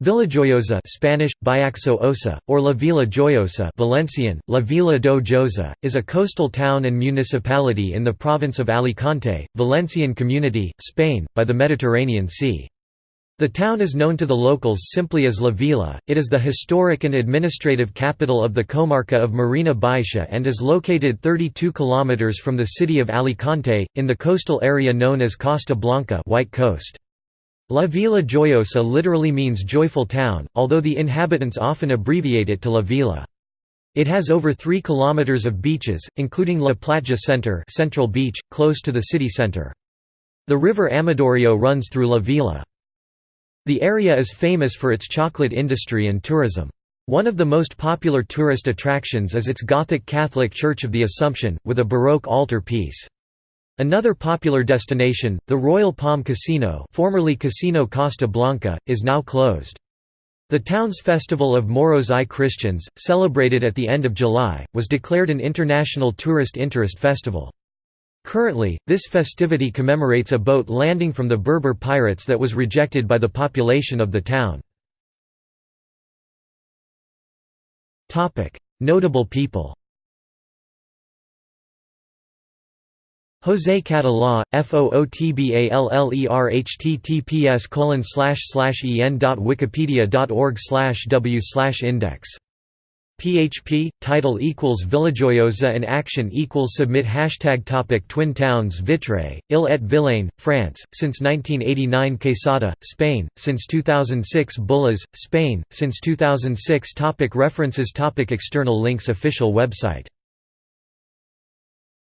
Villajoyosa Spanish, Biaxo Osa, or La Villa Joyosa Valencian, La Villa do Josa, is a coastal town and municipality in the province of Alicante, Valencian Community, Spain, by the Mediterranean Sea. The town is known to the locals simply as La Villa, it is the historic and administrative capital of the comarca of Marina Baixa and is located 32 km from the city of Alicante, in the coastal area known as Costa Blanca White Coast. La Villa Joyosa literally means joyful town, although the inhabitants often abbreviate it to La Villa. It has over 3 kilometers of beaches, including La Platja Center Central Beach, close to the city center. The river Amadorio runs through La Villa. The area is famous for its chocolate industry and tourism. One of the most popular tourist attractions is its Gothic Catholic Church of the Assumption, with a Baroque altar piece. Another popular destination, the Royal Palm Casino formerly Casino Costa Blanca, is now closed. The town's Festival of Moros y Christians, celebrated at the end of July, was declared an international tourist interest festival. Currently, this festivity commemorates a boat landing from the Berber pirates that was rejected by the population of the town. Notable people José Catalá, FOOTBALLER https colon en.wikipedia.org slash w slash index. PHP, title equals Villajoyosa and action equals submit Hashtag topic Twin towns Vitré, Ille et Vilaine, France, since 1989 Quesada, Spain, since 2006 Bullas, Spain, since 2006 topic References topic External links Official website